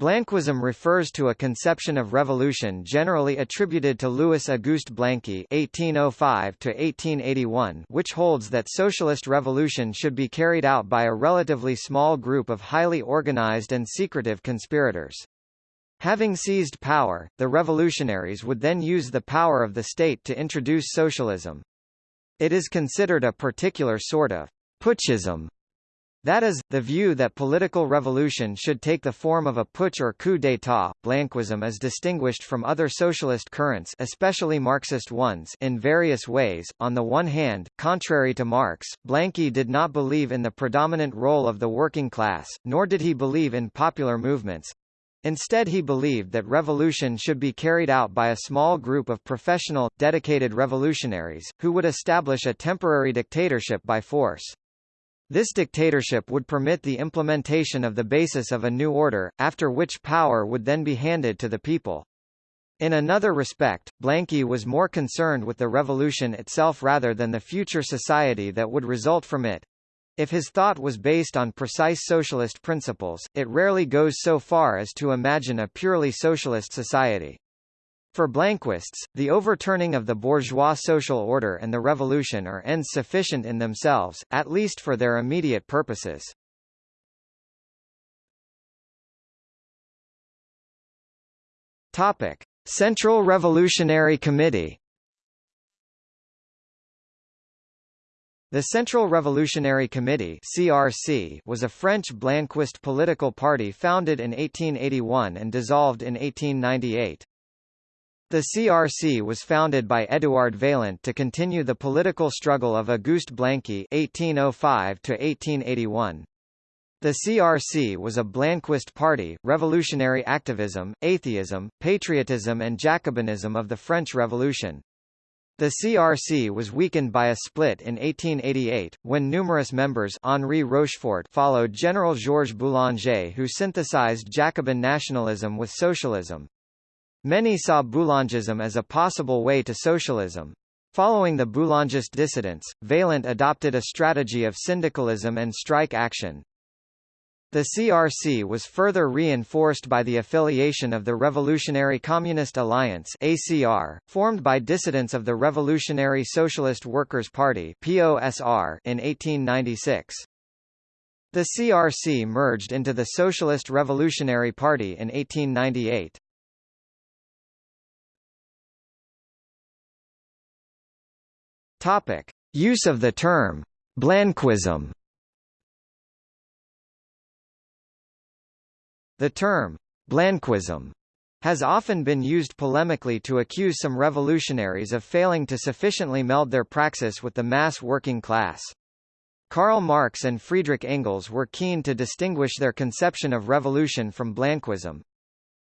Blanquism refers to a conception of revolution generally attributed to Louis Auguste Blanqui (1805–1881), which holds that socialist revolution should be carried out by a relatively small group of highly organized and secretive conspirators. Having seized power, the revolutionaries would then use the power of the state to introduce socialism. It is considered a particular sort of putschism that is, the view that political revolution should take the form of a putsch or coup d'état. Blanquism is distinguished from other socialist currents especially Marxist ones in various ways. On the one hand, contrary to Marx, Blanqui did not believe in the predominant role of the working class, nor did he believe in popular movements. Instead he believed that revolution should be carried out by a small group of professional, dedicated revolutionaries, who would establish a temporary dictatorship by force. This dictatorship would permit the implementation of the basis of a new order, after which power would then be handed to the people. In another respect, Blanqui was more concerned with the revolution itself rather than the future society that would result from it. If his thought was based on precise socialist principles, it rarely goes so far as to imagine a purely socialist society. For Blanquists, the overturning of the bourgeois social order and the revolution are ends sufficient in themselves, at least for their immediate purposes. Topic: Central Revolutionary Committee The Central Revolutionary Committee (CRC) was a French Blanquist political party founded in 1881 and dissolved in 1898. The CRC was founded by Édouard Vaillant to continue the political struggle of Auguste Blanqui (1805–1881). The CRC was a Blanquist party, revolutionary activism, atheism, patriotism and Jacobinism of the French Revolution. The CRC was weakened by a split in 1888, when numerous members Henri Rochefort followed General Georges Boulanger who synthesized Jacobin nationalism with socialism. Many saw Boulangism as a possible way to socialism. Following the Boulangist dissidents, Vaillant adopted a strategy of syndicalism and strike action. The CRC was further reinforced by the affiliation of the Revolutionary Communist Alliance ACR, formed by dissidents of the Revolutionary Socialist Workers' Party POSR in 1896. The CRC merged into the Socialist Revolutionary Party in 1898. Topic: Use of the term Blanquism. The term Blanquism has often been used polemically to accuse some revolutionaries of failing to sufficiently meld their praxis with the mass working class. Karl Marx and Friedrich Engels were keen to distinguish their conception of revolution from Blanquism.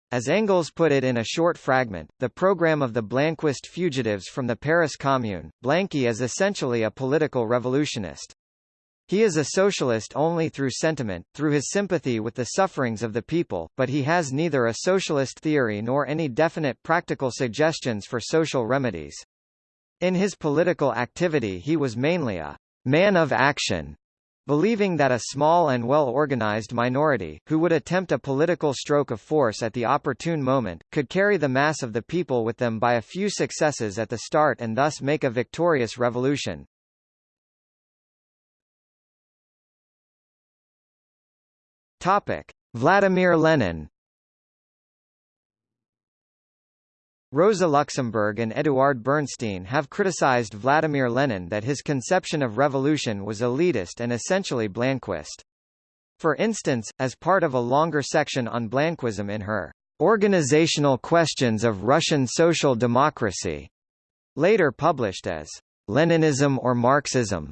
As Engels put it in a short fragment, the program of the Blanquist fugitives from the Paris Commune, Blanqui is essentially a political revolutionist. He is a socialist only through sentiment, through his sympathy with the sufferings of the people, but he has neither a socialist theory nor any definite practical suggestions for social remedies. In his political activity he was mainly a man of action, Believing that a small and well-organized minority, who would attempt a political stroke of force at the opportune moment, could carry the mass of the people with them by a few successes at the start and thus make a victorious revolution. Topic. Vladimir Lenin Rosa Luxemburg and Eduard Bernstein have criticized Vladimir Lenin that his conception of revolution was elitist and essentially Blanquist. For instance, as part of a longer section on Blanquism in her Organizational Questions of Russian Social Democracy, later published as Leninism or Marxism,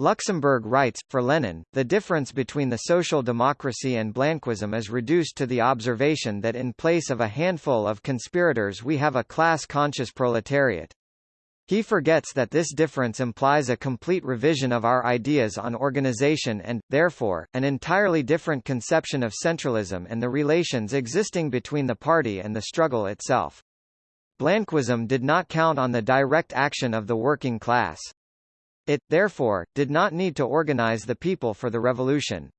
Luxemburg writes, for Lenin, the difference between the social democracy and Blanquism is reduced to the observation that in place of a handful of conspirators we have a class-conscious proletariat. He forgets that this difference implies a complete revision of our ideas on organization and, therefore, an entirely different conception of centralism and the relations existing between the party and the struggle itself. Blanquism did not count on the direct action of the working class. It, therefore, did not need to organize the people for the revolution.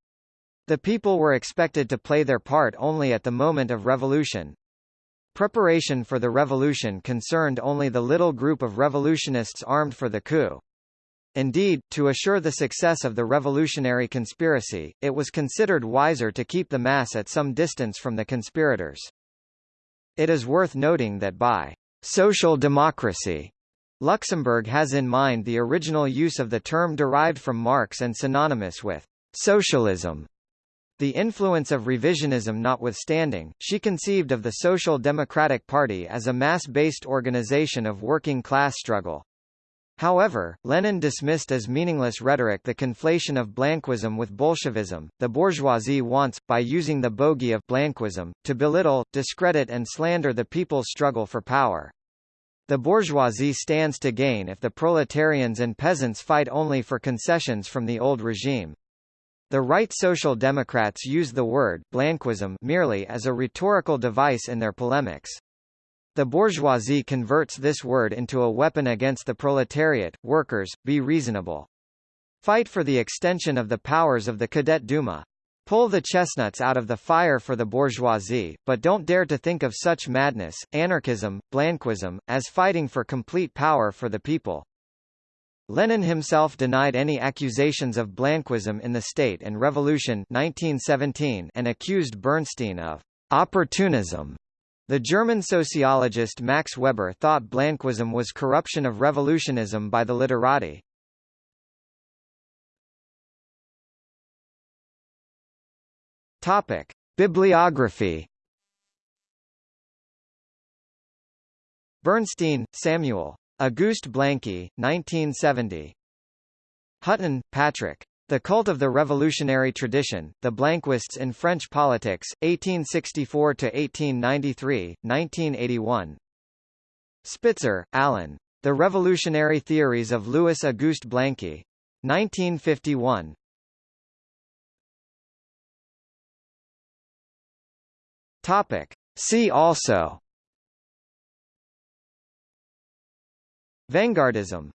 The people were expected to play their part only at the moment of revolution. Preparation for the revolution concerned only the little group of revolutionists armed for the coup. Indeed, to assure the success of the revolutionary conspiracy, it was considered wiser to keep the mass at some distance from the conspirators. It is worth noting that by social democracy, Luxemburg has in mind the original use of the term derived from Marx and synonymous with socialism. The influence of revisionism notwithstanding, she conceived of the Social Democratic Party as a mass-based organization of working-class struggle. However, Lenin dismissed as meaningless rhetoric the conflation of Blanquism with Bolshevism. The bourgeoisie wants, by using the bogey of Blanquism, to belittle, discredit and slander the people's struggle for power. The bourgeoisie stands to gain if the proletarians and peasants fight only for concessions from the old regime. The right Social Democrats use the word Blanquism merely as a rhetorical device in their polemics. The bourgeoisie converts this word into a weapon against the proletariat. Workers, be reasonable. Fight for the extension of the powers of the Cadet Duma. Pull the chestnuts out of the fire for the bourgeoisie, but don't dare to think of such madness, anarchism, blanquism, as fighting for complete power for the people. Lenin himself denied any accusations of blanquism in the State and Revolution 1917 and accused Bernstein of opportunism the German sociologist Max Weber thought Blanquism was corruption of revolutionism by the literati. Topic: Bibliography. Bernstein, Samuel. Auguste Blanqui, 1970. Hutton, Patrick. The Cult of the Revolutionary Tradition, The Blanquists in French Politics, 1864–1893, 1981. Spitzer, Alan. The Revolutionary Theories of Louis-Auguste Blanqui. 1951. Topic. See also Vanguardism